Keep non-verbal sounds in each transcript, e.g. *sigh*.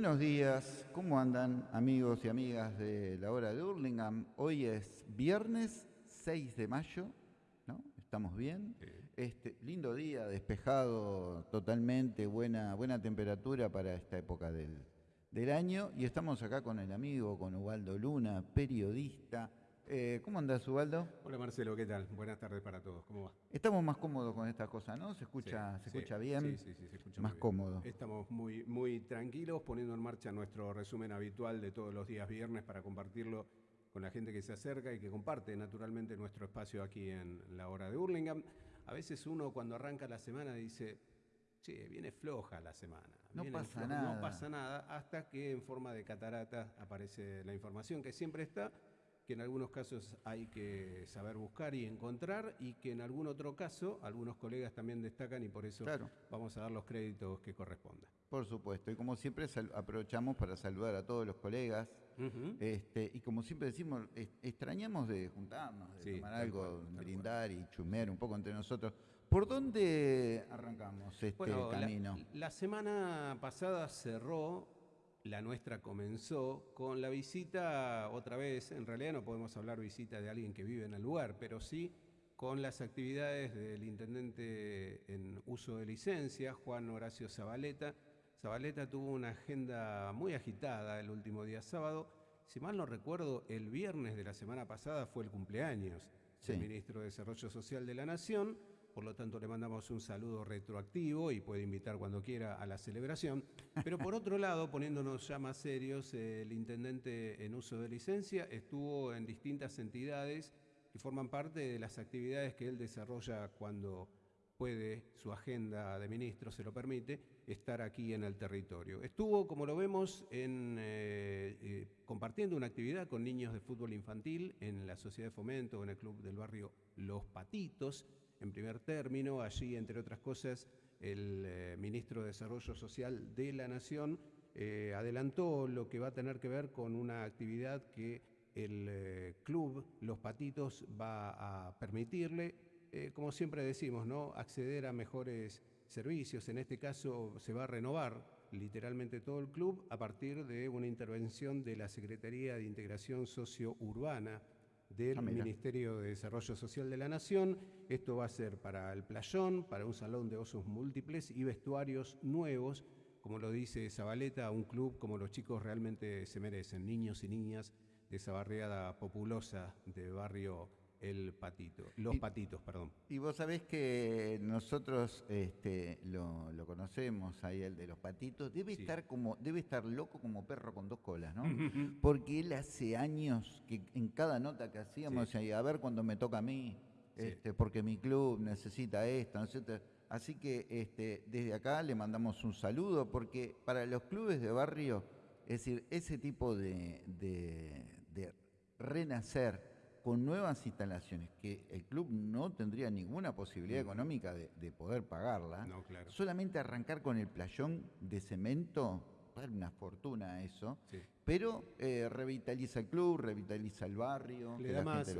Buenos días, ¿cómo andan amigos y amigas de la hora de Hurlingham? Hoy es viernes 6 de mayo, ¿no? ¿Estamos bien? Este, lindo día, despejado totalmente, buena, buena temperatura para esta época del, del año. Y estamos acá con el amigo, con Ubaldo Luna, periodista, eh, ¿Cómo andás, Ubaldo? Hola Marcelo, ¿qué tal? Buenas tardes para todos. ¿Cómo va? Estamos más cómodos con estas cosas, ¿no? ¿Se escucha, ¿se escucha bien? Sí, sí, sí, se escucha más cómodo. Estamos muy, muy tranquilos poniendo en marcha nuestro resumen habitual de todos los días viernes para compartirlo con la gente que se acerca y que comparte naturalmente nuestro espacio aquí en la hora de Hurlingham. A veces uno cuando arranca la semana dice, che, viene floja la semana. No pasa nada. No pasa nada hasta que en forma de catarata aparece la información que siempre está que en algunos casos hay que saber buscar y encontrar y que en algún otro caso algunos colegas también destacan y por eso vamos a dar los créditos que correspondan. Por supuesto, y como siempre aprovechamos para saludar a todos los colegas este, y como siempre decimos, extrañamos de juntarnos, de tomar algo, brindar y chumear un poco entre nosotros. ¿Por dónde arrancamos este camino? la semana pasada cerró la nuestra comenzó con la visita, otra vez, en realidad no podemos hablar visita de alguien que vive en el lugar, pero sí con las actividades del intendente en uso de licencia, Juan Horacio Zabaleta. Zabaleta tuvo una agenda muy agitada el último día sábado. Si mal no recuerdo, el viernes de la semana pasada fue el cumpleaños del ministro de Desarrollo Social de la Nación por lo tanto le mandamos un saludo retroactivo y puede invitar cuando quiera a la celebración. Pero por otro lado, poniéndonos ya más serios, el intendente en uso de licencia estuvo en distintas entidades que forman parte de las actividades que él desarrolla cuando puede, su agenda de ministro se lo permite, estar aquí en el territorio. Estuvo, como lo vemos, en, eh, eh, compartiendo una actividad con niños de fútbol infantil en la Sociedad de Fomento, en el Club del Barrio Los Patitos, en primer término. Allí, entre otras cosas, el eh, ministro de Desarrollo Social de la Nación eh, adelantó lo que va a tener que ver con una actividad que el eh, club Los Patitos va a permitirle, como siempre decimos, ¿no? acceder a mejores servicios. En este caso se va a renovar literalmente todo el club a partir de una intervención de la Secretaría de Integración Socio-Urbana del ah, Ministerio de Desarrollo Social de la Nación. Esto va a ser para el playón, para un salón de osos múltiples y vestuarios nuevos, como lo dice Zabaleta, un club como los chicos realmente se merecen, niños y niñas de esa barriada populosa de barrio el patito, los patitos, perdón. Y vos sabés que nosotros este, lo, conocemos ahí, el de los patitos, debe estar como, debe estar loco como perro con dos colas, ¿no? Porque él hace años que en cada nota que hacíamos, a ver cuando me toca a mí, este, porque mi club necesita esto, necesita... Así que este, desde acá le mandamos un saludo, porque para los clubes de barrio, es decir, ese tipo de, de renacer, con nuevas instalaciones que el club no tendría ninguna posibilidad económica de, poder pagarla, solamente arrancar con el playón de cemento, una fortuna eso, pero eh, revitaliza el club, revitaliza el barrio, Le da más,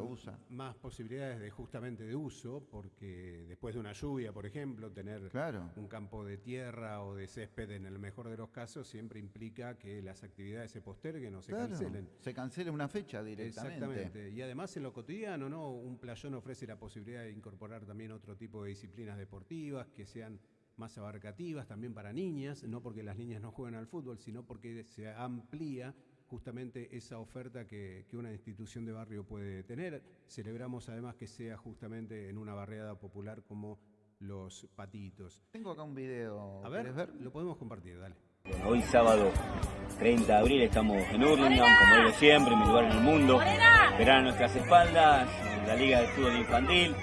más posibilidades de justamente de uso, porque después de una lluvia, por ejemplo, tener un campo de tierra o de césped en el mejor de los casos siempre implica que las actividades se posterguen o se cancelen. Se cancela una fecha directamente. Exactamente. Y además en lo cotidiano, ¿no? Un playón ofrece la posibilidad de incorporar también otro tipo de disciplinas deportivas que sean más abarcativas también para niñas, no porque las niñas no jueguen al fútbol, sino porque se amplía justamente esa oferta que, una institución de barrio puede tener. Celebramos además que sea justamente en una barriada popular como los patitos. Tengo acá un video. A ver, lo podemos compartir, dale. hoy sábado 30 de abril estamos en Hurlingham, como digo siempre, mi lugar en el mundo. Verán a nuestras espaldas la Liga de Fútbol Infantil,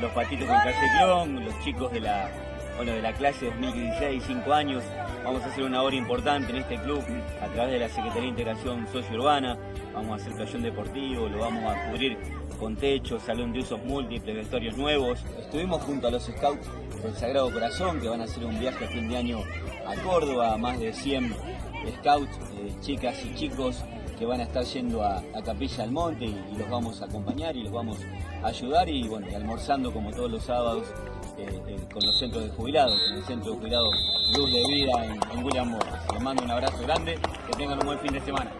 los patitos con Calle los chicos de la bueno, de la clase 2016, 5 años. Vamos a hacer una hora importante en este club a través de la Secretaría de Integración Socio-Urbana. Vamos a hacer playón deportivo, lo vamos a cubrir con techo, salón de usos múltiples, vestuarios nuevos. Estuvimos junto a los scouts del Sagrado Corazón que van a hacer un viaje a fin de año a Córdoba, más de 100 scouts, eh, chicas y chicos que van a estar yendo a, Capilla del Monte y, los vamos a acompañar y los vamos a ayudar y bueno, almorzando como todos los sábados eh, eh, con los centros de jubilados, con el centro de jubilados Luz de Vida en, William Morris. Les mando un abrazo grande, que tengan un buen fin de semana.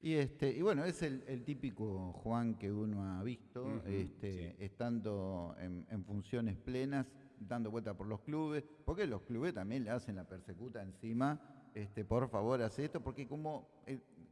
Y este, y bueno, es el, típico Juan que uno ha visto, este, estando en, funciones plenas, dando vuelta por los clubes, porque los clubes también le hacen la persecuta encima, este, por favor, hace esto, porque como,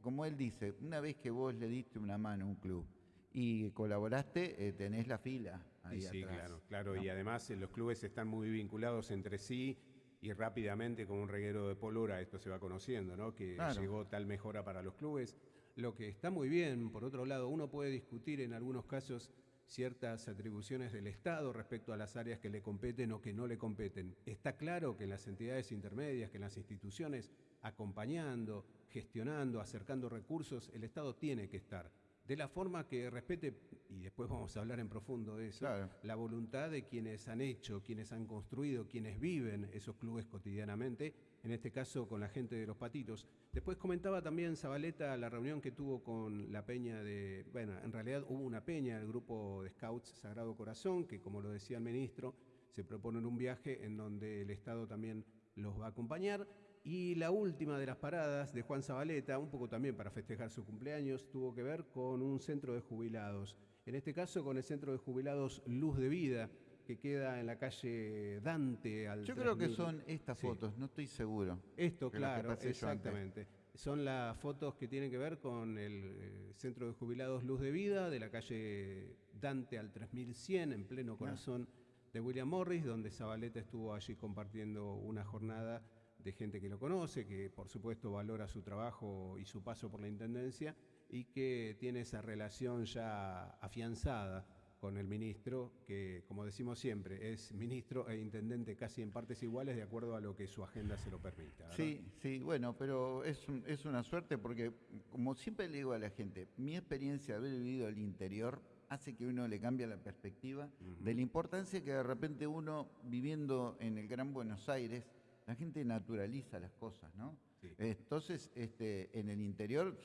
como él dice, una vez que vos le diste una mano a un club y colaboraste, eh, tenés la fila. Ahí sí, claro, claro. Y además eh, los clubes están muy vinculados entre sí y rápidamente como un reguero de pólvora esto se va conociendo, ¿no? Que llegó tal mejora para los clubes. Lo que está muy bien, por otro lado, uno puede discutir en algunos casos ciertas atribuciones del Estado respecto a las áreas que le competen o que no le competen. Está claro que en las entidades intermedias, que en las instituciones, acompañando, gestionando, acercando recursos, el Estado tiene que estar de la forma que respete, y después vamos a hablar en profundo de eso, la voluntad de quienes han hecho, quienes han construido, quienes viven esos clubes cotidianamente, en este caso con la gente de los patitos. Después comentaba también Zabaleta la reunión que tuvo con la peña de, bueno, en realidad hubo una peña del grupo de Scouts Sagrado Corazón, que como lo decía el ministro, se proponen un viaje en donde el Estado también los va a acompañar. Y la última de las paradas de Juan Zabaleta, un poco también para festejar su cumpleaños, tuvo que ver con un centro de jubilados. En este caso con el centro de jubilados Luz de Vida, que queda en la calle Dante. Al Yo creo que son estas fotos, no estoy seguro. Esto, claro, exactamente. Son las fotos que tienen que ver con el eh, centro de jubilados Luz de Vida, de la calle Dante al 3100, en pleno corazón de William Morris, donde Zabaleta estuvo allí compartiendo una jornada de gente que lo conoce, que por supuesto valora su trabajo y su paso por la Intendencia y que tiene esa relación ya afianzada con el ministro, que como decimos siempre, es ministro e intendente casi en partes iguales de acuerdo a lo que su agenda se lo permita. Sí, sí, bueno, pero es, es una suerte porque, como siempre le digo a la gente, mi experiencia de haber vivido el interior hace que uno le cambie la perspectiva de la importancia que de repente uno, viviendo en el Gran Buenos Aires, la gente naturaliza las cosas, ¿no? Entonces, este, en el interior,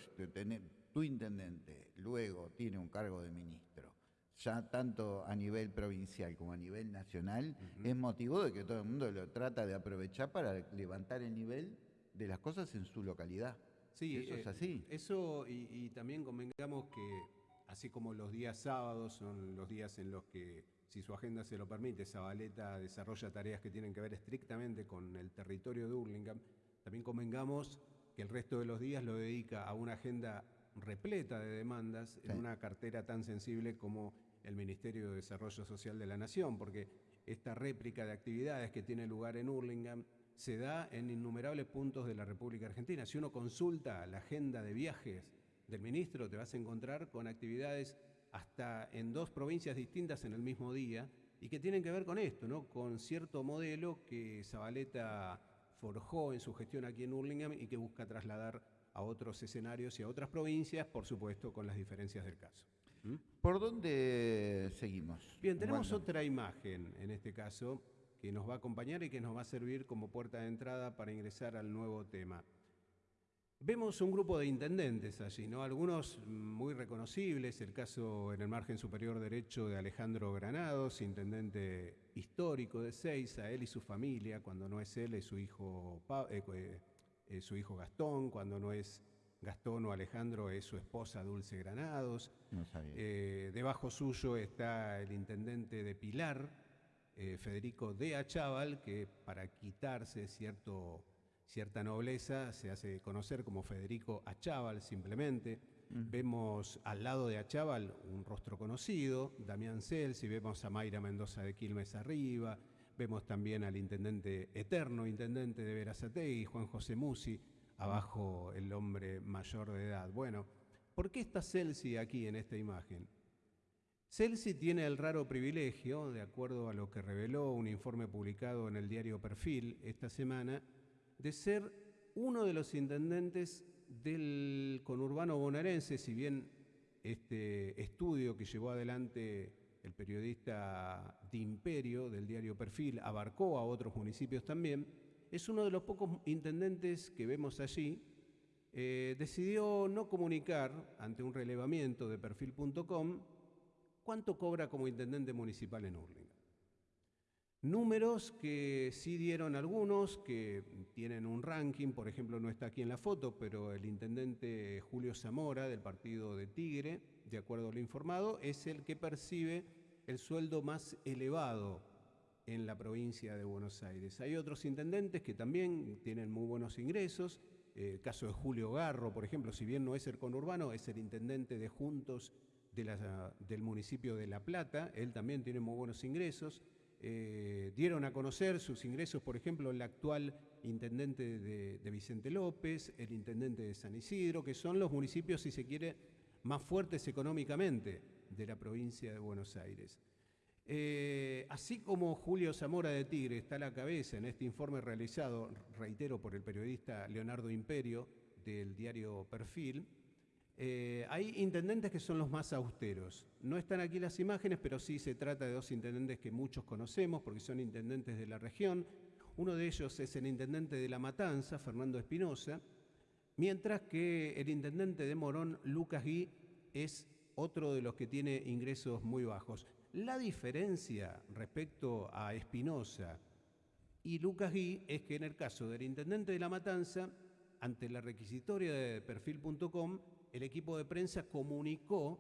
tu intendente luego tiene un cargo de ministro, ya tanto a nivel provincial como a nivel nacional, es motivo de que todo el mundo lo trata de aprovechar para levantar el nivel de las cosas en su localidad. Sí, eso es eh, así. Eso y, y también convengamos que así como los días sábados son los días en los que si su agenda se lo permite, Zabaleta desarrolla tareas que tienen que ver estrictamente con el territorio de Hurlingham, también convengamos que el resto de los días lo dedica a una agenda repleta de demandas en una cartera tan sensible como el Ministerio de Desarrollo Social de la Nación, porque esta réplica de actividades que tiene lugar en Hurlingham se da en innumerables puntos de la República Argentina. Si uno consulta la agenda de viajes del ministro, te vas a encontrar con actividades hasta en dos provincias distintas en el mismo día y que tienen que ver con esto, ¿no? con cierto modelo que Zabaleta forjó en su gestión aquí en Hurlingham y que busca trasladar a otros escenarios y a otras provincias, por supuesto con las diferencias del caso. ¿Mm? ¿Por dónde seguimos? Bien, tenemos otra imagen en este caso que nos va a acompañar y que nos va a servir como puerta de entrada para ingresar al nuevo tema. Vemos un grupo de intendentes allí, ¿no? Algunos muy reconocibles, el caso en el margen superior derecho de Alejandro Granados, intendente histórico de Seiza, él y su familia, cuando no es él es su hijo, eh, eh, su hijo Gastón, cuando no es Gastón o Alejandro es su esposa Dulce Granados. Eh, debajo suyo está el intendente de Pilar, Federico de Achával, que para quitarse cierto cierta nobleza, se hace conocer como Federico Achával simplemente. Vemos al lado de Achával un rostro conocido, Damián Celsi, vemos a Mayra Mendoza de Quilmes arriba, vemos también al intendente eterno, intendente de Verazategui, Juan José Musi, abajo el hombre mayor de edad. Bueno, ¿por qué está Celsi aquí en esta imagen? Celsi tiene el raro privilegio, de acuerdo a lo que reveló un informe publicado en el diario Perfil esta semana, de ser uno de los intendentes del conurbano bonaerense, si bien este estudio que llevó adelante el periodista de Imperio del diario Perfil abarcó a otros municipios también, es uno de los pocos intendentes que vemos allí eh, decidió no comunicar ante un relevamiento de perfil.com cuánto cobra como intendente municipal en Hurlingham. Números que sí dieron algunos, que tienen un ranking, por ejemplo no está aquí en la foto, pero el intendente Julio Zamora del partido de Tigre, de acuerdo a lo informado, es el que percibe el sueldo más elevado en la provincia de Buenos Aires. Hay otros intendentes que también tienen muy buenos ingresos, el caso de Julio Garro, por ejemplo, si bien no es el conurbano, es el intendente de Juntos del municipio de La Plata, él también tiene muy buenos ingresos. Eh, dieron a conocer sus ingresos, por ejemplo, el actual intendente de, Vicente López, el intendente de San Isidro, que son los municipios, si se quiere, más fuertes económicamente de la provincia de Buenos Aires. Eh, así como Julio Zamora de Tigre está a la cabeza en este informe realizado, reitero, por el periodista Leonardo Imperio del diario Perfil, eh, hay intendentes que son los más austeros. No están aquí las imágenes, pero sí se trata de dos intendentes que muchos conocemos porque son intendentes de la región. Uno de ellos es el intendente de La Matanza, Fernando Espinosa, mientras que el intendente de Morón, Lucas Gui, es otro de los que tiene ingresos muy bajos. La diferencia respecto a Espinosa y Lucas Gui es que en el caso del intendente de La Matanza, ante la requisitoria de perfil.com, el equipo de prensa comunicó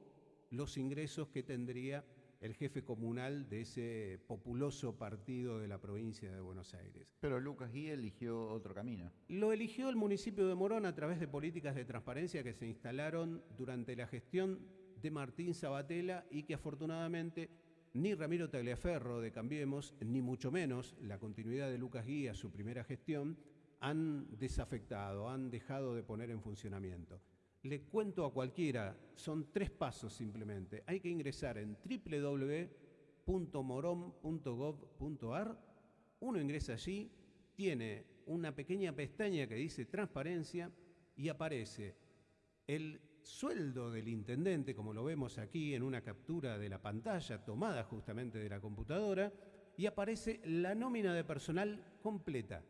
los ingresos que tendría el jefe comunal de ese populoso partido de la provincia de Buenos Aires. Pero Lucas Gui eligió otro camino. Lo eligió el municipio de Morón a través de políticas de transparencia que se instalaron durante la gestión de Martín Sabatella y que afortunadamente ni Ramiro Tagliaferro de Cambiemos, ni mucho menos la continuidad de Lucas Gui a su primera gestión, han desafectado, han dejado de poner en funcionamiento le cuento a cualquiera, son tres pasos simplemente. Hay que ingresar en www.morom.gov.ar, uno ingresa allí, tiene una pequeña pestaña que dice transparencia y aparece el sueldo del intendente, como lo vemos aquí en una captura de la pantalla tomada justamente de la computadora, y aparece la nómina de personal completa.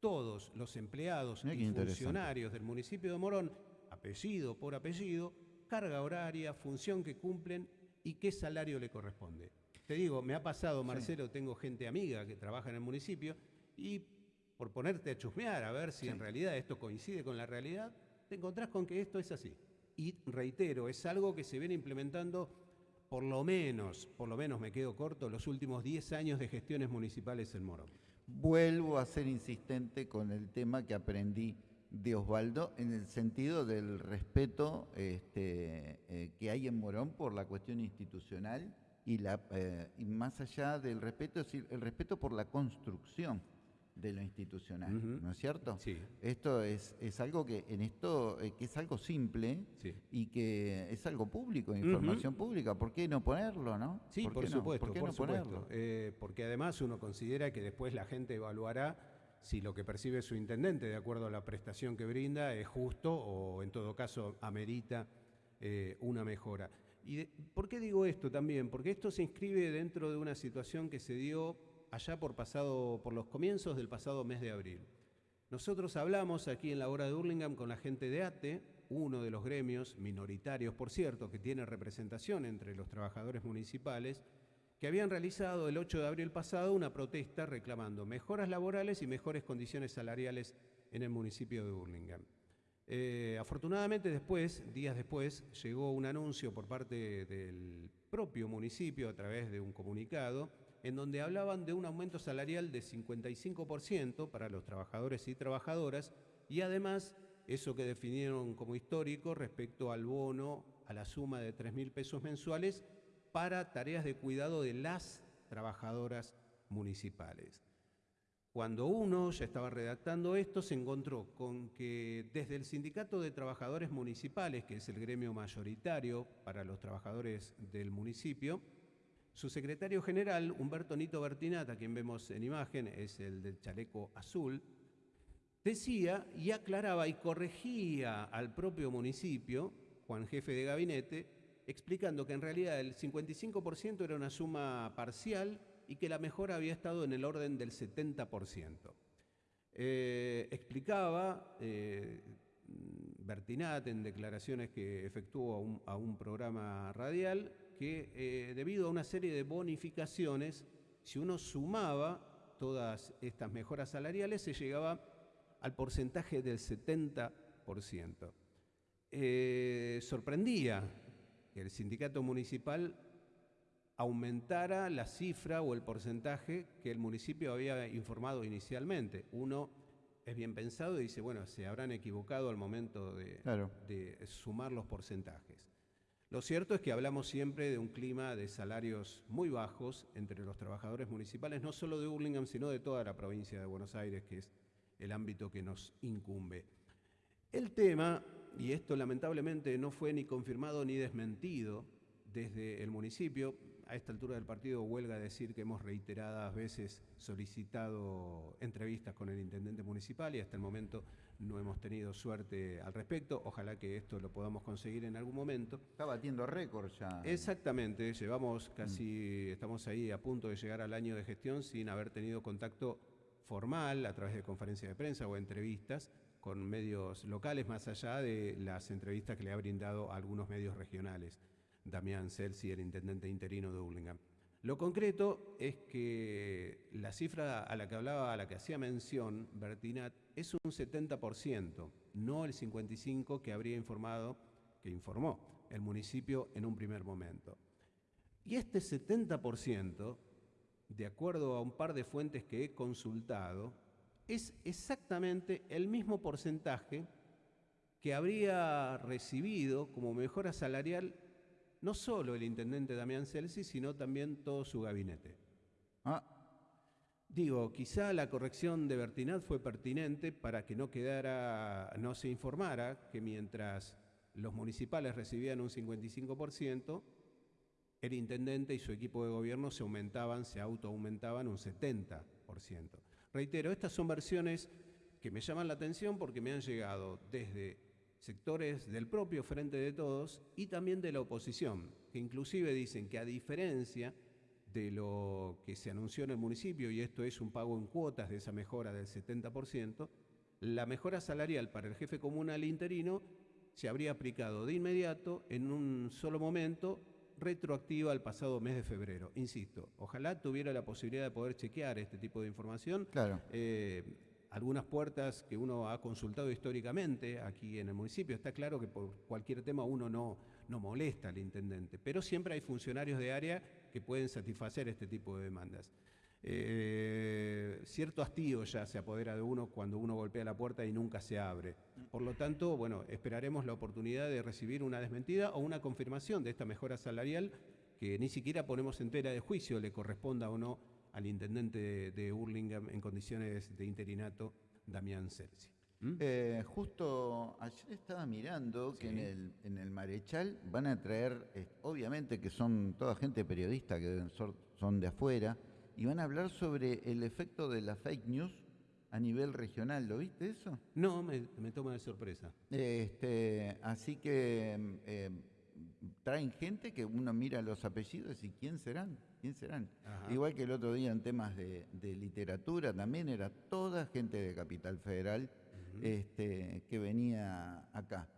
Todos los empleados y funcionarios del municipio de Morón apellido por apellido, carga horaria, función que cumplen y qué salario le corresponde. Te digo, me ha pasado, Marcelo, tengo gente amiga que trabaja en el municipio y por ponerte a chusmear a ver si en realidad esto coincide con la realidad, te encontrás con que esto es así. Y reitero, es algo que se viene implementando por lo menos, por lo menos me quedo corto, los últimos 10 años de gestiones municipales en Morón. Vuelvo a ser insistente con el tema que aprendí de Osvaldo en el sentido del respeto este, eh, que hay en Morón por la cuestión institucional y, la, eh, y más allá del respeto, es decir, el respeto por la construcción de lo institucional, ¿no es cierto? Sí. Esto es, es algo que en esto eh, que es algo simple y que es algo público, información pública. ¿Por qué no ponerlo, no? Sí, por, supuesto, ¿Por qué no Ponerlo? porque además uno considera que después la gente evaluará si lo que percibe su intendente, de acuerdo a la prestación que brinda, es justo o en todo caso amerita eh, una mejora. ¿Y por qué digo esto también? Porque esto se inscribe dentro de una situación que se dio allá por, pasado, por los comienzos del pasado mes de abril. Nosotros hablamos aquí en la hora de Hurlingham con la gente de ATE, uno de los gremios minoritarios, por cierto, que tiene representación entre los trabajadores municipales, que habían realizado el 8 de abril pasado una protesta reclamando mejoras laborales y mejores condiciones salariales en el municipio de Burlingame. Eh, afortunadamente después, días después, llegó un anuncio por parte del propio municipio a través de un comunicado en donde hablaban de un aumento salarial de 55% para los trabajadores y trabajadoras y además eso que definieron como histórico respecto al bono a la suma de 3 mil pesos mensuales para tareas de cuidado de las trabajadoras municipales. Cuando uno ya estaba redactando esto, se encontró con que desde el Sindicato de Trabajadores Municipales, que es el gremio mayoritario para los trabajadores del municipio, su secretario general, Humberto Nito Bertinata, quien vemos en imagen, es el del chaleco azul, decía y aclaraba y corregía al propio municipio, Juan Jefe de Gabinete, explicando que en realidad el 55% era una suma parcial y que la mejora había estado en el orden del 70%. Eh, explicaba, eh, Bertinat en declaraciones que efectuó a un, programa radial que eh, debido a una serie de bonificaciones, si uno sumaba todas estas mejoras salariales, se llegaba al porcentaje del 70%. Eh, sorprendía que el sindicato municipal aumentara la cifra o el porcentaje que el municipio había informado inicialmente. Uno es bien pensado y dice, bueno, se habrán equivocado al momento de, de, sumar los porcentajes. Lo cierto es que hablamos siempre de un clima de salarios muy bajos entre los trabajadores municipales, no solo de Burlingame, sino de toda la provincia de Buenos Aires, que es el ámbito que nos incumbe. El tema, y esto lamentablemente no fue ni confirmado ni desmentido desde el municipio, a esta altura del partido huelga decir que hemos reiteradas veces solicitado entrevistas con el intendente municipal y hasta el momento no hemos tenido suerte al respecto. Ojalá que esto lo podamos conseguir en algún momento. Está batiendo récord ya. Exactamente, llevamos casi, estamos ahí a punto de llegar al año de gestión sin haber tenido contacto formal a través de conferencias de prensa o entrevistas con medios locales, más allá de las entrevistas que le ha brindado a algunos medios regionales. Damián Celsi, el intendente interino de Burlingame. Lo concreto es que la cifra a la que hablaba, a la que hacía mención Bertinat, es un 70%, no el 55% que habría informado, que informó el municipio en un primer momento. Y este 70%, de acuerdo a un par de fuentes que he consultado, es exactamente el mismo porcentaje que habría recibido como mejora salarial no solo el intendente Damián Celsi, sino también todo su gabinete. Ah. Digo, quizá la corrección de Bertinat fue pertinente para que no quedara, no se informara que mientras los municipales recibían un 55%, el intendente y su equipo de gobierno se aumentaban, se autoaumentaban un 70%. Reitero, estas son versiones que me llaman la atención porque me han llegado desde sectores del propio Frente de Todos y también de la oposición, que inclusive dicen que a diferencia de lo que se anunció en el municipio, y esto es un pago en cuotas de esa mejora del 70%, la mejora salarial para el jefe comunal interino se habría aplicado de inmediato en un solo momento retroactiva al pasado mes de febrero. Insisto, ojalá tuviera la posibilidad de poder chequear este tipo de información. Claro. Eh, algunas puertas que uno ha consultado históricamente aquí en el municipio. Está claro que por cualquier tema uno no, no molesta al intendente, pero siempre hay funcionarios de área que pueden satisfacer este tipo de demandas. Eh, cierto hastío ya se apodera de uno cuando uno golpea la puerta y nunca se abre. Por lo tanto, bueno, esperaremos la oportunidad de recibir una desmentida o una confirmación de esta mejora salarial que ni siquiera ponemos en tela de juicio, le corresponda o no al intendente de, Hurlingham en condiciones de interinato, Damián Celsi. ¿Mm? Eh, justo ayer estaba mirando que en el, en el Marechal van a traer, obviamente que son toda gente periodista que son de afuera, y van a hablar sobre el efecto de la fake news a nivel regional. ¿Lo viste eso? No, me, toma de sorpresa. Este, así que eh, traen gente que uno mira los apellidos y quién serán, quién serán. Igual que el otro día en temas de, literatura también era toda gente de Capital Federal este, que venía acá.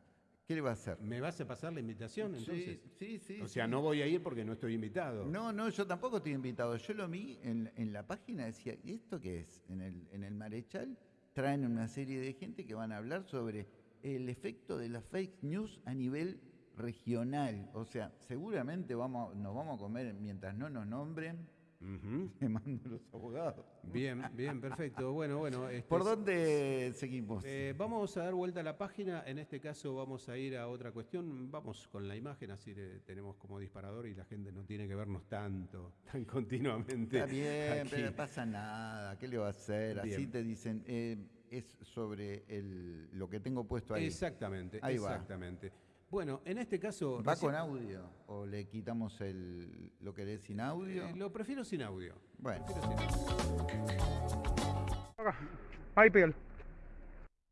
¿Qué le va a hacer? ¿Me vas a pasar la invitación entonces? Sí, sí, O sea, no voy a ir porque no estoy invitado. No, no, yo tampoco estoy invitado. Yo lo vi en, la página, decía, ¿y esto qué es? En el, en el Marechal traen una serie de gente que van a hablar sobre el efecto de las fake news a nivel regional. O sea, seguramente vamos, nos vamos a comer mientras no nos nombren *laughs* me mando los abogados. Bien, bien, perfecto. Bueno, bueno. Este ¿Por dónde seguimos? Eh, vamos a dar vuelta a la página. En este caso vamos a ir a otra cuestión. Vamos con la imagen, así tenemos como disparador y la gente no tiene que vernos tanto, tan continuamente. Está bien, pero no pasa nada. ¿Qué le va a hacer? Así te dicen. Eh, es sobre el, lo que tengo puesto ahí. Exactamente, ahí exactamente. Bueno, en este caso... ¿Va con audio o le quitamos el, lo que es sin audio? Eh, lo prefiero sin audio. Bueno.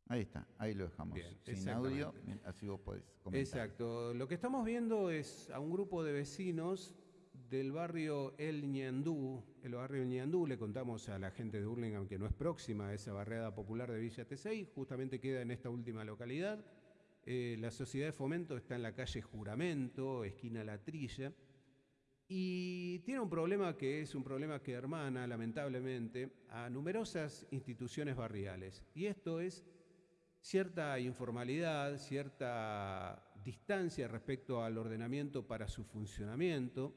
Ahí está, ahí lo dejamos. sin audio, así vos podés comentar. Exacto. Lo que estamos viendo es a un grupo de vecinos del barrio El Ñandú. El barrio El Ñandú, le contamos a la gente de Hurlingham que no es próxima a esa barriada popular de Villa Tesey, justamente queda en esta última localidad. Eh, la sociedad de fomento está en la calle Juramento, esquina La Trilla, y tiene un problema que es un problema que hermana, lamentablemente, a numerosas instituciones barriales. Y esto es cierta informalidad, cierta distancia respecto al ordenamiento para su funcionamiento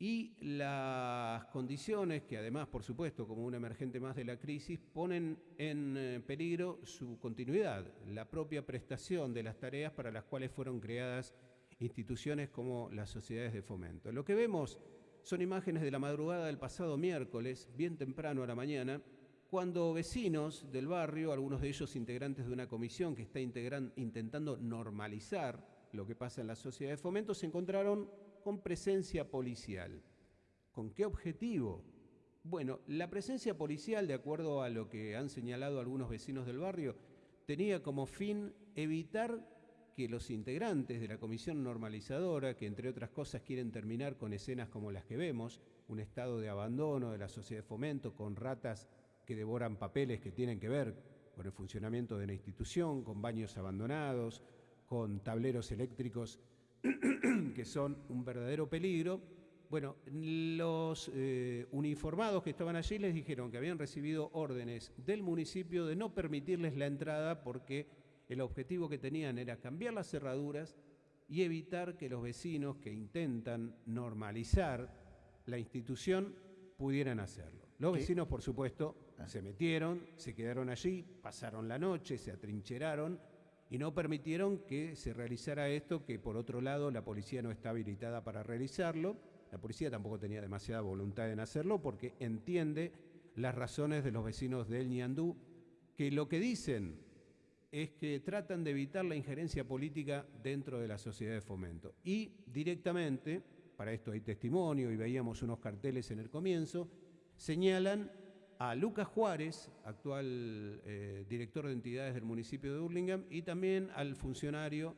y las condiciones que además, por supuesto, como un emergente más de la crisis, ponen en eh, peligro su continuidad, la propia prestación de las tareas para las cuales fueron creadas instituciones como las sociedades de fomento. Lo que vemos son imágenes de la madrugada del pasado miércoles, bien temprano a la mañana, cuando vecinos del barrio, algunos de ellos integrantes de una comisión que está intentando normalizar lo que pasa en la sociedad de fomento, se encontraron con presencia policial. ¿Con qué objetivo? Bueno, la presencia policial, de acuerdo a lo que han señalado algunos vecinos del barrio, tenía como fin evitar que los integrantes de la comisión normalizadora, que entre otras cosas quieren terminar con escenas como las que vemos, un estado de abandono de la sociedad de fomento con ratas que devoran papeles que tienen que ver con el funcionamiento de la institución, con baños abandonados, con tableros eléctricos *clears throat* que son un verdadero peligro. Bueno, los eh, uniformados que estaban allí les dijeron que habían recibido órdenes del municipio de no permitirles la entrada porque el objetivo que tenían era cambiar las cerraduras y evitar que los vecinos que intentan normalizar la institución pudieran hacerlo. Los vecinos, por supuesto, ah. se metieron, se quedaron allí, pasaron la noche, se atrincheraron y no permitieron que se realizara esto, que por otro lado la policía no está habilitada para realizarlo. La policía tampoco tenía demasiada voluntad en hacerlo porque entiende las razones de los vecinos del Ñandú, que lo que dicen es que tratan de evitar la injerencia política dentro de la sociedad de fomento. Y directamente, para esto hay testimonio y veíamos unos carteles en el comienzo, señalan a Lucas Juárez, actual eh, director de entidades del municipio de Hurlingham, y también al funcionario,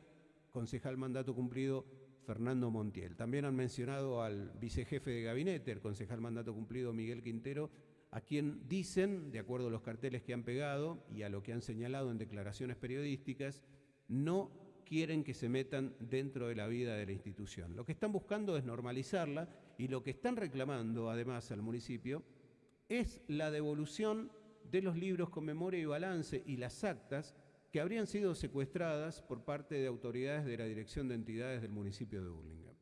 concejal mandato cumplido, Fernando Montiel. También han mencionado al vicejefe de gabinete, el concejal mandato cumplido, Miguel Quintero, a quien dicen, de acuerdo a los carteles que han pegado y a lo que han señalado en declaraciones periodísticas, no quieren que se metan dentro de la vida de la institución. Lo que están buscando es normalizarla y lo que están reclamando además al municipio es la devolución de los libros con memoria y balance y las actas que habrían sido secuestradas por parte de autoridades de la Dirección de Entidades del municipio de Burlingame.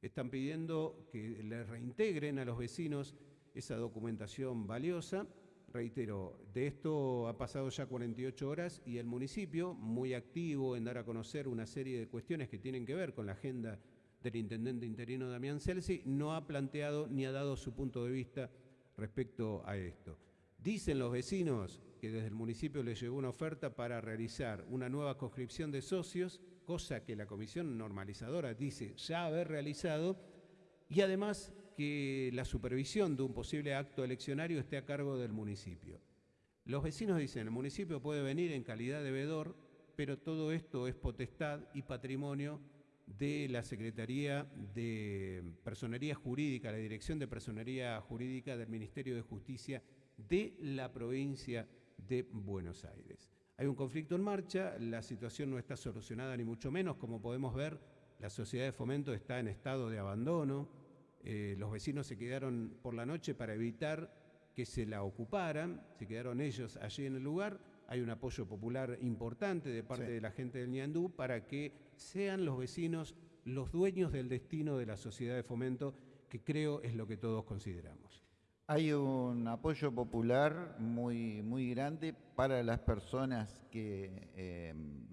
Están pidiendo que les reintegren a los vecinos esa documentación valiosa. Reitero, de esto ha pasado ya 48 horas y el municipio, muy activo en dar a conocer una serie de cuestiones que tienen que ver con la agenda del intendente interino Damián Celsi, no ha planteado ni ha dado su punto de vista respecto a esto. Dicen los vecinos que desde el municipio les llegó una oferta para realizar una nueva conscripción de socios, cosa que la comisión normalizadora dice ya haber realizado, y además que la supervisión de un posible acto eleccionario esté a cargo del municipio. Los vecinos dicen, el municipio puede venir en calidad de vedor, pero todo esto es potestad y patrimonio de la Secretaría de Personería Jurídica, la Dirección de Personería Jurídica del Ministerio de Justicia de la provincia de Buenos Aires. Hay un conflicto en marcha, la situación no está solucionada ni mucho menos, como podemos ver, la sociedad de fomento está en estado de abandono, eh, los vecinos se quedaron por la noche para evitar que se la ocuparan, se quedaron ellos allí en el lugar, hay un apoyo popular importante de parte de la gente del Ñandú para que sean los vecinos los dueños del destino de la sociedad de fomento, que creo es lo que todos consideramos. Hay un apoyo popular muy, muy grande para las personas que, em,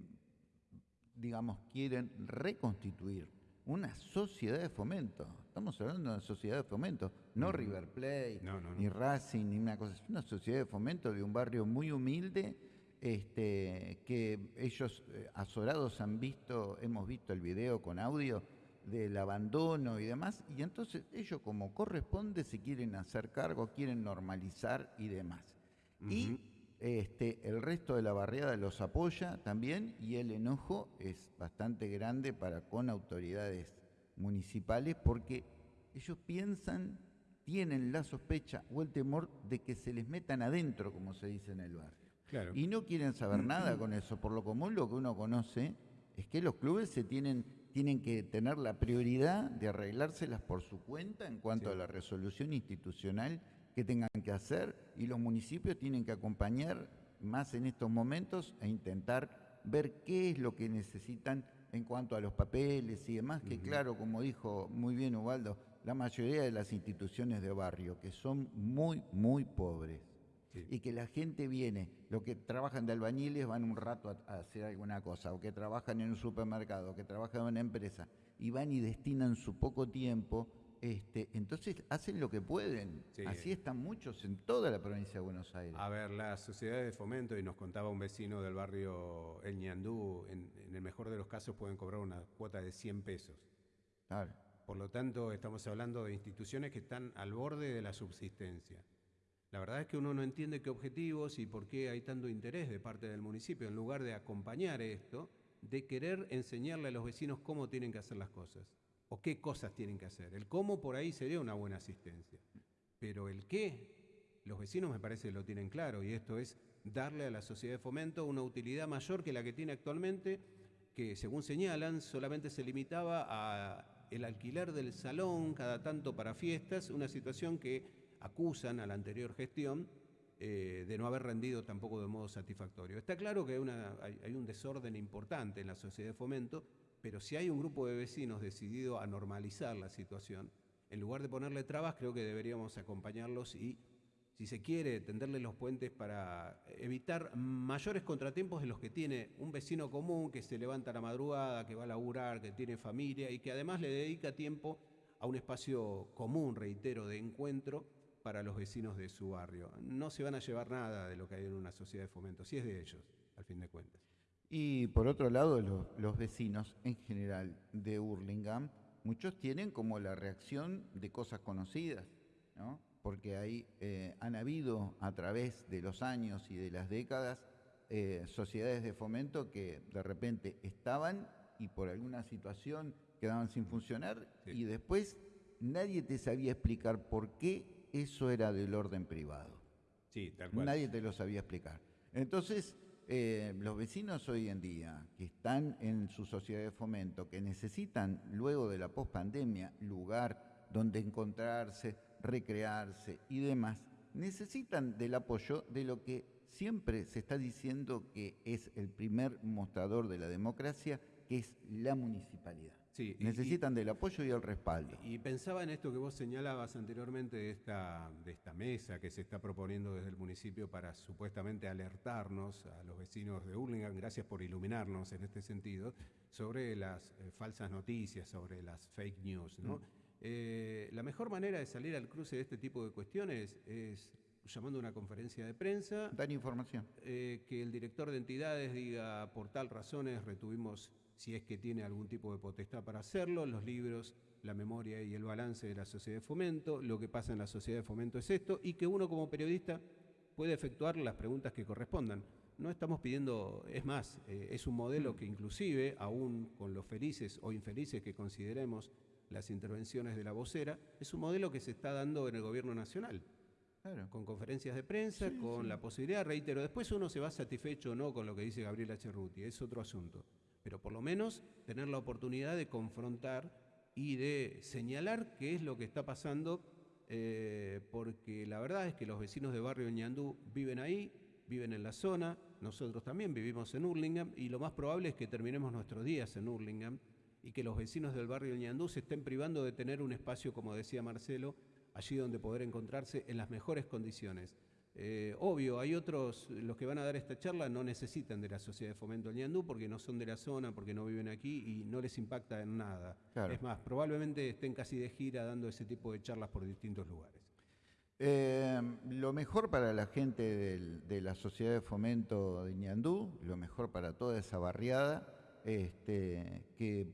digamos, quieren reconstituir una sociedad de fomento. Estamos hablando de una sociedad de fomento, no River Plate, ni Racing, ni una cosa. Es una sociedad de fomento de un barrio muy humilde este, que ellos eh, azorados han visto, hemos visto el video con audio del abandono y demás, y entonces ellos como corresponde se quieren hacer cargo, quieren normalizar y demás. Y este, el resto de la barriada los apoya también y el enojo es bastante grande para con autoridades municipales porque ellos piensan, tienen la sospecha o el temor de que se les metan adentro, como se dice en el barrio. Y no quieren saber nada con eso. Por lo común, lo que uno conoce es que los clubes se tienen, tienen que tener la prioridad de arreglárselas por su cuenta en cuanto a la resolución institucional que tengan que hacer y los municipios tienen que acompañar más en estos momentos e intentar ver qué es lo que necesitan en cuanto a los papeles y demás, que claro, como dijo muy bien Ubaldo, la mayoría de las instituciones de barrio, que son muy, muy pobres. Y que la gente viene, los que trabajan de albañiles van un rato a, hacer alguna cosa, o que trabajan en un supermercado, o que trabajan en una empresa, y van y destinan su poco tiempo este, entonces hacen lo que pueden. Así están muchos en toda la provincia de Buenos Aires. A ver, las sociedades de fomento, y nos contaba un vecino del barrio El Ñandú, en, el mejor de los casos pueden cobrar una cuota de 100 pesos. Por lo tanto, estamos hablando de instituciones que están al borde de la subsistencia. La verdad es que uno no entiende qué objetivos y por qué hay tanto interés de parte del municipio, en lugar de acompañar esto, de querer enseñarle a los vecinos cómo tienen que hacer las cosas o qué cosas tienen que hacer. El cómo por ahí sería una buena asistencia, pero el qué, los vecinos me parece que lo tienen claro y esto es darle a la sociedad de fomento una utilidad mayor que la que tiene actualmente, que según señalan solamente se limitaba a el alquiler del salón cada tanto para fiestas, una situación que acusan a la anterior gestión eh, de no haber rendido tampoco de modo satisfactorio. Está claro que hay, hay un desorden importante en la sociedad de fomento, pero si hay un grupo de vecinos decidido a normalizar la situación, en lugar de ponerle trabas, creo que deberíamos acompañarlos y, si se quiere, tenderle los puentes para evitar mayores contratiempos de los que tiene un vecino común que se levanta a la madrugada, que va a laburar, que tiene familia y que además le dedica tiempo a un espacio común, reitero, de encuentro para los vecinos de su barrio. No se van a llevar nada de lo que hay en una sociedad de fomento, si es de ellos, al fin de cuentas. Y por otro lado, los, vecinos en general de Hurlingham, muchos tienen como la reacción de cosas conocidas, ¿no? porque ahí eh, han habido a través de los años y de las décadas eh, sociedades de fomento que de repente estaban y por alguna situación quedaban sin funcionar y después nadie te sabía explicar por qué eso era del orden privado. Sí, tal cual. Nadie te lo sabía explicar. Entonces, eh, los vecinos hoy en día que están en su sociedad de fomento, que necesitan luego de la pospandemia lugar donde encontrarse, recrearse y demás, necesitan del apoyo de lo que siempre se está diciendo que es el primer mostrador de la democracia, que es la municipalidad. Necesitan del apoyo y el respaldo. Y pensaba en esto que vos señalabas anteriormente de esta, de esta mesa que se está proponiendo desde el municipio para supuestamente alertarnos a los vecinos de Hurlingham, gracias por iluminarnos en este sentido, sobre las eh, falsas noticias, sobre las fake news. ¿no? Mm. Eh, la mejor manera de salir al cruce de este tipo de cuestiones es llamando a una conferencia de prensa. Dar información. Eh, que el director de entidades diga por tal razones retuvimos si es que tiene algún tipo de potestad para hacerlo, los libros, la memoria y el balance de la sociedad de fomento, lo que pasa en la sociedad de fomento es esto, y que uno como periodista puede efectuar las preguntas que correspondan. No estamos pidiendo, es más, eh, es un modelo mm. que inclusive, aún con los felices o infelices que consideremos las intervenciones de la vocera, es un modelo que se está dando en el gobierno nacional. Con conferencias de prensa, con la posibilidad, reitero, después uno se va satisfecho o no con lo que dice Gabriela Cerruti, es otro asunto pero por lo menos tener la oportunidad de confrontar y de señalar qué es lo que está pasando, eh, porque la verdad es que los vecinos de barrio Ñandú viven ahí, viven en la zona, nosotros también vivimos en Hurlingham y lo más probable es que terminemos nuestros días en Hurlingham y que los vecinos del barrio Ñandú se estén privando de tener un espacio, como decía Marcelo, allí donde poder encontrarse en las mejores condiciones. Eh, obvio, hay otros, los que van a dar esta charla no necesitan de la Sociedad de Fomento del Ñandú porque no son de la zona, porque no viven aquí y no les impacta en nada. Es más, probablemente estén casi de gira dando ese tipo de charlas por distintos lugares. Eh, lo mejor para la gente de la Sociedad de Fomento de Ñandú, lo mejor para toda esa barriada, este, que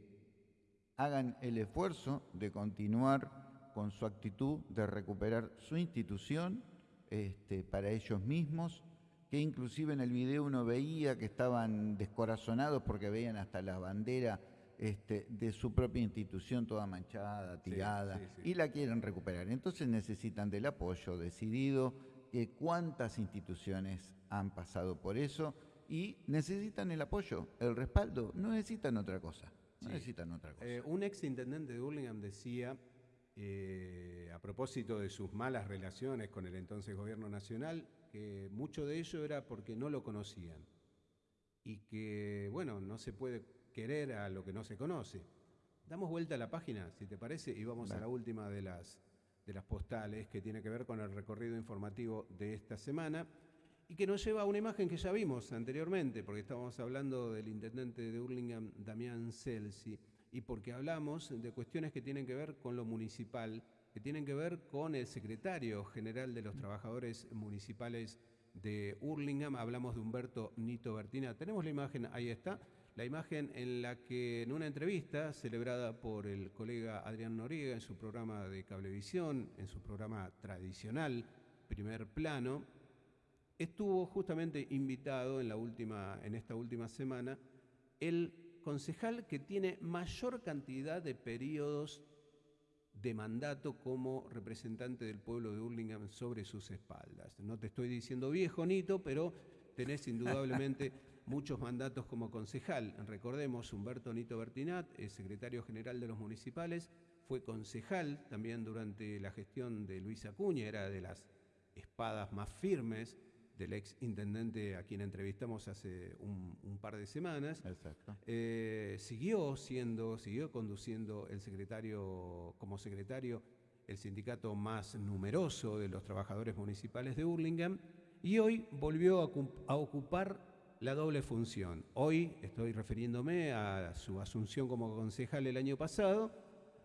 hagan el esfuerzo de continuar con su actitud de recuperar su institución este, para ellos mismos, que inclusive en el video uno veía que estaban descorazonados porque veían hasta la bandera este, de su propia institución toda manchada, tirada, y la quieren recuperar. Entonces necesitan del apoyo decidido, que cuántas instituciones han pasado por eso, y necesitan el apoyo, el respaldo, no necesitan otra cosa. No necesitan otra cosa. Eh, un ex intendente de Burlingame decía, eh, a propósito de sus malas relaciones con el entonces gobierno nacional, que mucho de ello era porque no lo conocían y que, bueno, no se puede querer a lo que no se conoce. Damos vuelta a la página, si te parece, y vamos a la última de las, de las postales que tiene que ver con el recorrido informativo de esta semana y que nos lleva a una imagen que ya vimos anteriormente, porque estábamos hablando del intendente de Hurlingham, Damián Celsi, y porque hablamos de cuestiones que tienen que ver con lo municipal, que tienen que ver con el secretario general de los trabajadores municipales de Hurlingham, hablamos de Humberto Nito Bertina. Tenemos la imagen, ahí está, la imagen en la que en una entrevista celebrada por el colega Adrián Noriega en su programa de cablevisión, en su programa tradicional, primer plano, estuvo justamente invitado en, la última, en esta última semana el concejal que tiene mayor cantidad de periodos de mandato como representante del pueblo de Hurlingham sobre sus espaldas. No te estoy diciendo viejo, Nito, pero tenés indudablemente *laughs* muchos mandatos como concejal. Recordemos, Humberto Nito Bertinat, es secretario general de los municipales, fue concejal también durante la gestión de Luis Acuña, era de las espadas más firmes del ex intendente a quien entrevistamos hace un, par de semanas. Exacto. Eh, siguió siendo, siguió conduciendo el secretario, como secretario, el sindicato más numeroso de los trabajadores municipales de Hurlingham y hoy volvió a, ocupar la doble función. Hoy estoy refiriéndome a su asunción como concejal el año pasado,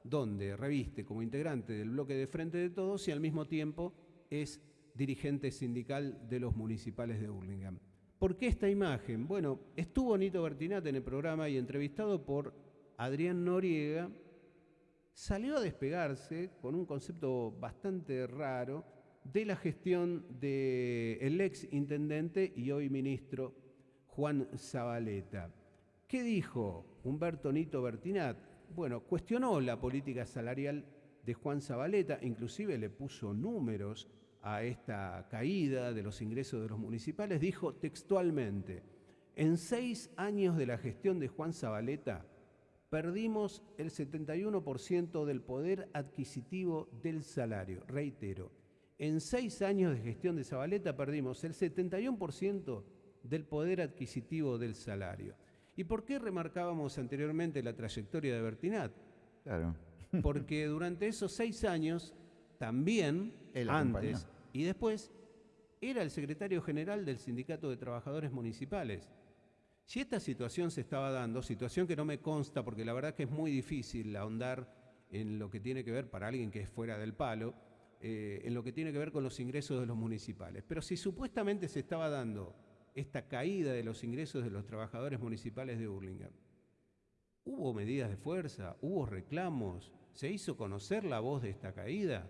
donde reviste como integrante del bloque de Frente de Todos y al mismo tiempo es dirigente sindical de los municipales de Burlingame. ¿Por qué esta imagen? Bueno, estuvo Nito Bertinat en el programa y entrevistado por Adrián Noriega, salió a despegarse con un concepto bastante raro de la gestión del ex intendente y hoy ministro Juan Zabaleta. ¿Qué dijo Humberto Nito Bertinat? Bueno, cuestionó la política salarial de Juan Zabaleta, inclusive le puso números a esta caída de los ingresos de los municipales, dijo textualmente, en seis años de la gestión de Juan Zabaleta, perdimos el 71% del poder adquisitivo del salario. Reitero, en seis años de gestión de Zabaleta perdimos el 71% del poder adquisitivo del salario. ¿Y por qué remarcábamos anteriormente la trayectoria de Bertinat? Claro. Porque durante esos seis años también, *laughs* antes, y después era el secretario general del Sindicato de Trabajadores Municipales. Si esta situación se estaba dando, situación que no me consta porque la verdad que es muy difícil ahondar en lo que tiene que ver, para alguien que es fuera del palo, eh, en lo que tiene que ver con los ingresos de los municipales. Pero si supuestamente se estaba dando esta caída de los ingresos de los trabajadores municipales de Burlingame, hubo medidas de fuerza, hubo reclamos, se hizo conocer la voz de esta caída.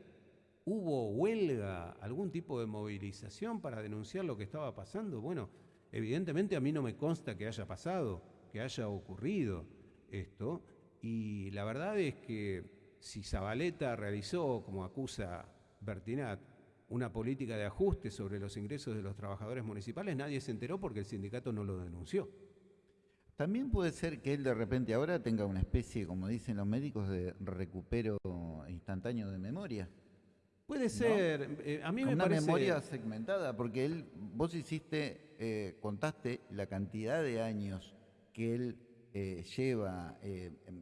¿Hubo huelga, algún tipo de movilización para denunciar lo que estaba pasando? Bueno, evidentemente a mí no me consta que haya pasado, que haya ocurrido esto. Y la verdad es que si Zabaleta realizó, como acusa Bertinat, una política de ajuste sobre los ingresos de los trabajadores municipales, nadie se enteró porque el sindicato no lo denunció. También puede ser que él de repente ahora tenga una especie, como dicen los médicos, de recupero instantáneo de memoria. Puede ser, eh, a mí me una memoria segmentada, porque él, vos hiciste, eh, contaste la cantidad de años que él eh, lleva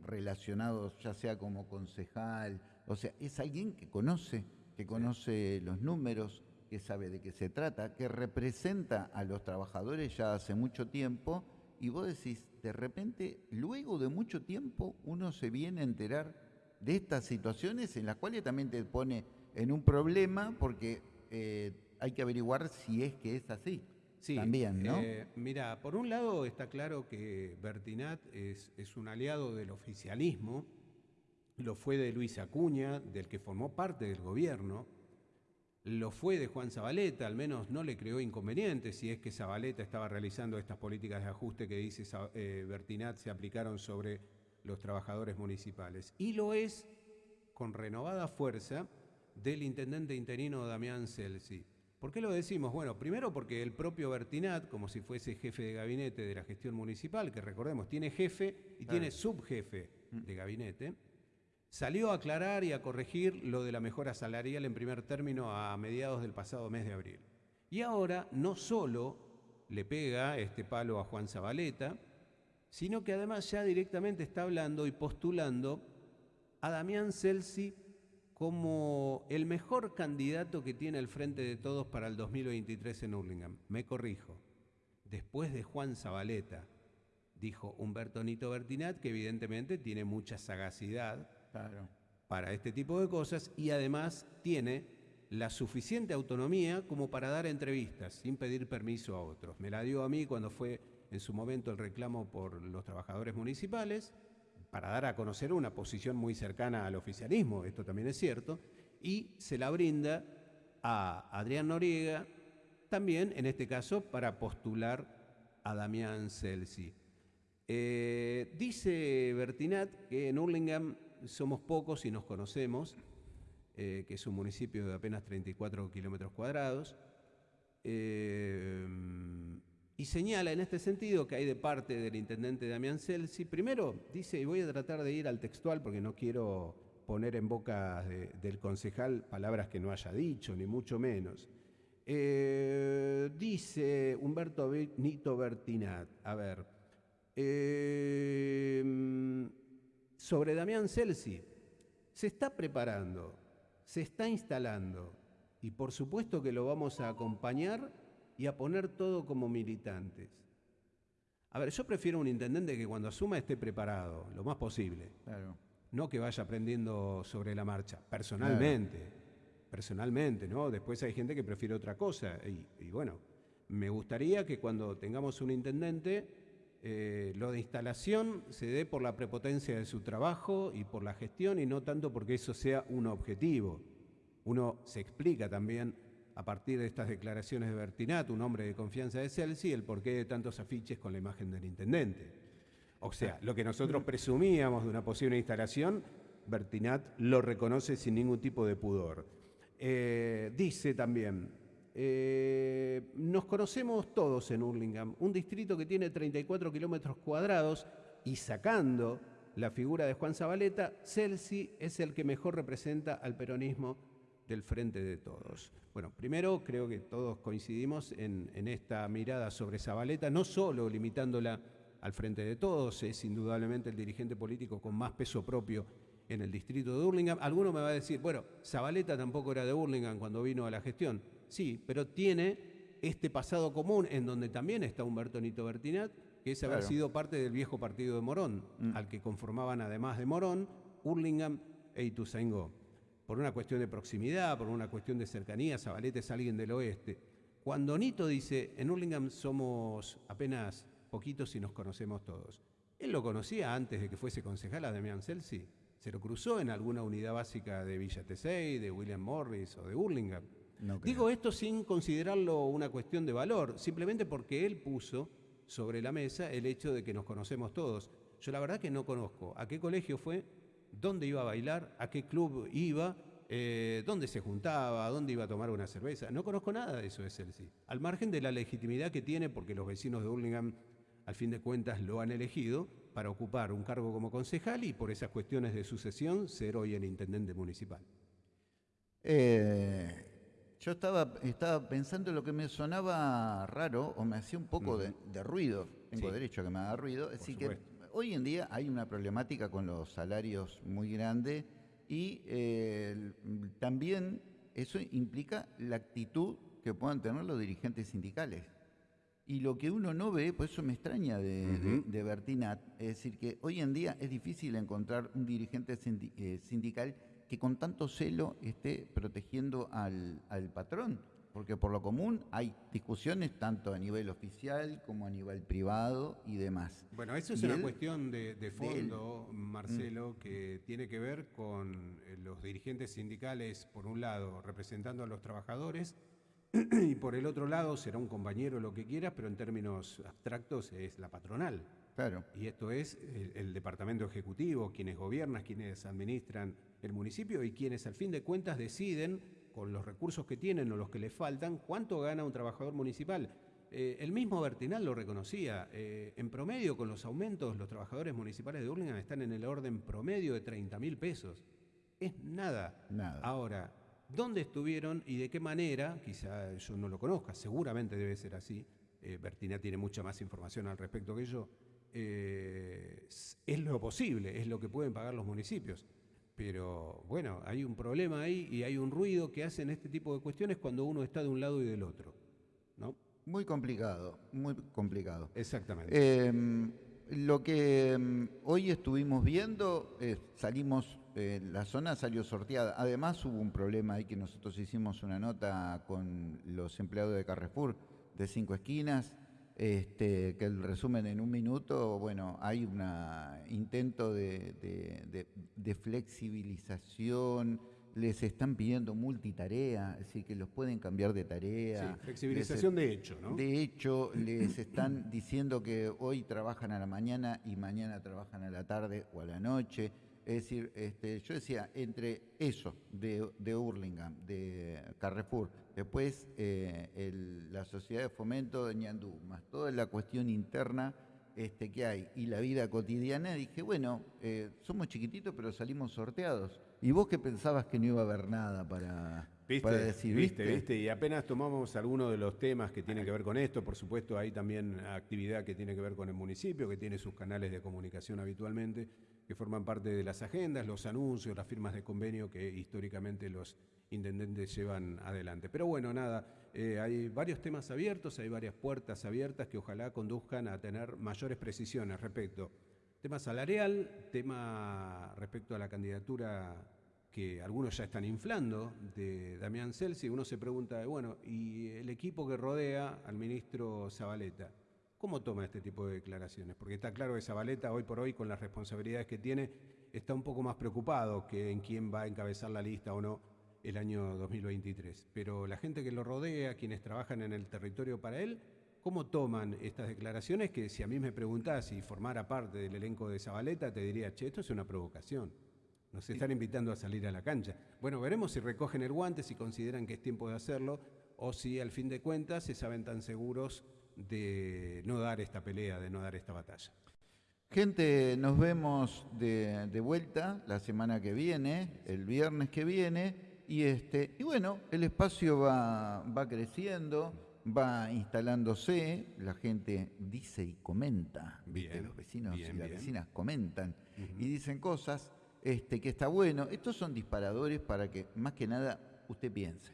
relacionados, ya sea como concejal, o sea, es alguien que conoce, que conoce los números, que sabe de qué se trata, que representa a los trabajadores ya hace mucho tiempo, y vos decís, de repente, luego de mucho tiempo, uno se viene a enterar de estas situaciones en las cuales también te pone en un problema porque eh, hay que averiguar si es que es así. Sí, también, ¿no? Eh, mira, por un lado está claro que Bertinat es, es, un aliado del oficialismo, lo fue de Luis Acuña, del que formó parte del gobierno, lo fue de Juan Zabaleta, al menos no le creó inconvenientes si es que Zabaleta estaba realizando estas políticas de ajuste que dice eh, Bertinat se aplicaron sobre los trabajadores municipales. Y lo es con renovada fuerza del intendente interino Damián Celsi. ¿Por qué lo decimos? Bueno, primero porque el propio Bertinat, como si fuese jefe de gabinete de la gestión municipal, que recordemos, tiene jefe y tiene subjefe de gabinete, salió a aclarar y a corregir lo de la mejora salarial en primer término a mediados del pasado mes de abril. Y ahora no solo le pega este palo a Juan Zabaleta, sino que además ya directamente está hablando y postulando a Damián Celsi como el mejor candidato que tiene el Frente de Todos para el 2023 en Hurlingham. Me corrijo, después de Juan Zabaleta, dijo Humberto Nito Bertinat, que evidentemente tiene mucha sagacidad para este tipo de cosas y además tiene la suficiente autonomía como para dar entrevistas sin pedir permiso a otros. Me la dio a mí cuando fue en su momento el reclamo por los trabajadores municipales para dar a conocer una posición muy cercana al oficialismo, esto también es cierto, y se la brinda a Adrián Noriega, también en este caso para postular a Damián Celsi. Eh, dice Bertinat que en Hurlingham somos pocos y nos conocemos, eh, que es un municipio de apenas 34 kilómetros cuadrados. Eh, y señala en este sentido que hay de parte del intendente Damián Celsi, primero dice, y voy a tratar de ir al textual porque no quiero poner en boca del concejal palabras que no haya dicho, ni mucho menos. Eh, dice Humberto Nito Bertinat, a ver, eh, sobre Damián Celsi, se está preparando, se está instalando y por supuesto que lo vamos a acompañar y a poner todo como militantes. A ver, yo prefiero un intendente que cuando asuma esté preparado, lo más posible. No que vaya aprendiendo sobre la marcha, personalmente. Personalmente, ¿no? Después hay gente que prefiere otra cosa. Y, bueno, me gustaría que cuando tengamos un intendente, eh, lo de instalación se dé por la prepotencia de su trabajo y por la gestión y no tanto porque eso sea un objetivo. Uno se explica también a partir de estas declaraciones de Bertinat, un hombre de confianza de Celsi, el porqué de tantos afiches con la imagen del intendente. O sea, lo que nosotros presumíamos de una posible instalación, Bertinat lo reconoce sin ningún tipo de pudor. Eh, dice también, eh, nos conocemos todos en Hurlingham, un distrito que tiene 34 kilómetros cuadrados y sacando la figura de Juan Zabaleta, Celsi es el que mejor representa al peronismo del frente de todos. Bueno, primero creo que todos coincidimos en, esta mirada sobre Zabaleta, no solo limitándola al frente de todos, es indudablemente el dirigente político con más peso propio en el distrito de Hurlingham. Alguno me va a decir, bueno, Zabaleta tampoco era de Hurlingham cuando vino a la gestión. Sí, pero tiene este pasado común en donde también está Humberto Nito Bertinat, que es haber sido parte del viejo partido de Morón, mm. al que conformaban además de Morón, Hurlingham e Ituzaingó por una cuestión de proximidad, por una cuestión de cercanía, Zabaleta es alguien del oeste. Cuando Nito dice, en Hurlingham somos apenas poquitos y nos conocemos todos. Él lo conocía antes de que fuese concejal a Damián Celsi. Se lo cruzó en alguna unidad básica de Villa Tesey, de William Morris o de Hurlingham. Digo esto sin considerarlo una cuestión de valor, simplemente porque él puso sobre la mesa el hecho de que nos conocemos todos. Yo la verdad que no conozco a qué colegio fue, dónde iba a bailar, a qué club iba, eh, dónde se juntaba, dónde iba a tomar una cerveza. No conozco nada de eso de Celsi. Al margen de la legitimidad que tiene, porque los vecinos de Hurlingham, al fin de cuentas, lo han elegido para ocupar un cargo como concejal y por esas cuestiones de sucesión ser hoy el intendente municipal. Eh, yo estaba, estaba pensando lo que me sonaba raro o me hacía un poco de, ruido. Tengo derecho a que me haga ruido. Así que hoy en día hay una problemática con los salarios muy grande y eh, también eso implica la actitud que puedan tener los dirigentes sindicales. Y lo que uno no ve, pues eso me extraña de, Bertinat, es decir, que hoy en día es difícil encontrar un dirigente eh, sindical que con tanto celo esté protegiendo al patrón porque por lo común hay discusiones tanto a nivel oficial como a nivel privado y demás. Bueno, eso es una cuestión de, fondo, Marcelo, mm. que tiene que ver con eh, los dirigentes sindicales, por un lado, representando a los trabajadores, *clears throat* y por el otro lado será un compañero lo que quieras, pero en términos abstractos es la patronal. Claro. Y esto es el, el, departamento ejecutivo, quienes gobiernan, quienes administran el municipio y quienes al fin de cuentas deciden con los recursos que tienen o los que les faltan, cuánto gana un trabajador municipal. Eh, el mismo Bertinal lo reconocía. Eh, en promedio, con los aumentos, los trabajadores municipales de Hurlingham están en el orden promedio de 30 mil pesos. Es nada. Nada. Ahora, ¿dónde estuvieron y de qué manera? Quizá yo no lo conozca, seguramente debe ser así. Eh, Bertina tiene mucha más información al respecto que yo. Eh, es lo posible, es lo que pueden pagar los municipios. Pero bueno, hay un problema ahí y hay un ruido que hacen este tipo de cuestiones cuando uno está de un lado y del otro. ¿no? Muy complicado, muy complicado. Exactamente. Eh, lo que mm, hoy estuvimos viendo, eh, salimos, eh, la zona salió sorteada. Además hubo un problema ahí que nosotros hicimos una nota con los empleados de Carrefour de Cinco Esquinas, este, que el resumen en un minuto, bueno, hay un intento de, de- de- de flexibilización, les están pidiendo multitarea, es decir, que los pueden cambiar de tarea. Sí, flexibilización de hecho, ¿no? De hecho, les están diciendo que hoy trabajan a la mañana y mañana trabajan a la tarde o a la noche. Es decir, este, yo decía, entre eso de, de de Carrefour, después eh, el- la sociedad de fomento de Ñandú, más toda la cuestión interna este, que hay y la vida cotidiana, dije, bueno, eh, somos chiquititos pero salimos sorteados. ¿Y vos qué pensabas que no iba a haber nada para, ¿Viste? para decir? ¿Viste? ¿Viste? Y apenas tomamos algunos de los temas que tienen que ver con esto, por supuesto hay también actividad que tiene que ver con el municipio, que tiene sus canales de comunicación habitualmente, que forman parte de las agendas, los anuncios, las firmas de convenio que históricamente los intendentes llevan adelante. Pero bueno, nada, eh, hay varios temas abiertos, hay varias puertas abiertas que ojalá conduzcan a tener mayores precisiones respecto tema salarial, tema respecto a la candidatura que algunos ya están inflando de Damián Celsi, uno se pregunta, bueno, ¿y el equipo que rodea al ministro Zabaleta? ¿Cómo toma este tipo de declaraciones? Porque está claro que Zabaleta hoy por hoy, con las responsabilidades que tiene, está un poco más preocupado que en quién va a encabezar la lista o no el año 2023. Pero la gente que lo rodea, quienes trabajan en el territorio para él, ¿cómo toman estas declaraciones? Que si a mí me preguntás si formara parte del elenco de Zabaleta, te diría, che, esto es una provocación. Nos están invitando a salir a la cancha. Bueno, veremos si recogen el guante, si consideran que es tiempo de hacerlo, o si al fin de cuentas se saben tan seguros de no dar esta pelea, de no dar esta batalla. Gente, nos vemos de, de vuelta la semana que viene, el viernes que viene, y este, y bueno, el espacio va, va creciendo, va instalándose, la gente dice y comenta, los vecinos bien, y las bien. vecinas comentan y dicen cosas este, que está bueno. Estos son disparadores para que más que nada usted piense.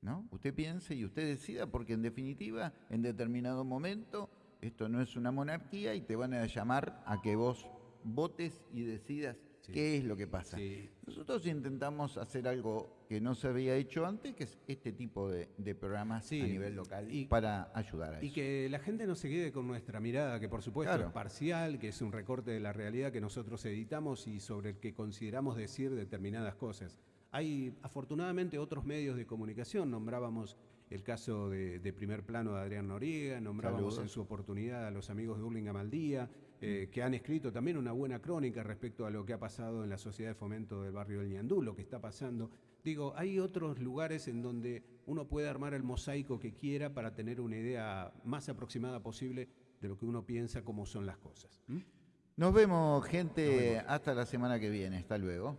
¿no? Usted piense y usted decida, porque en definitiva, en determinado momento, esto no es una monarquía y te van a llamar a que vos votes y decidas Sí. qué es lo que pasa. Sí. Nosotros intentamos hacer algo que no se había hecho antes, que es este tipo de, de programas Sí, a nivel local y- para ayudar a Y eso. que la gente no se quede con nuestra mirada, que por supuesto Claro. es parcial, que es un recorte de la realidad que nosotros editamos y sobre el que consideramos decir determinadas cosas. Hay afortunadamente otros medios de comunicación, nombrábamos el caso de, de primer plano de Adrián Noriega, nombrábamos Saludos. en su oportunidad a los amigos de Hurlingham al Día, eh, que han escrito también una buena crónica respecto a lo que ha pasado en la sociedad de fomento del barrio del Ñandú, lo que está pasando. Digo, hay otros lugares en donde uno puede armar el mosaico que quiera para tener una idea más aproximada posible de lo que uno piensa cómo son las cosas. ¿Mm? Nos vemos, gente, hasta la semana que viene. Hasta luego.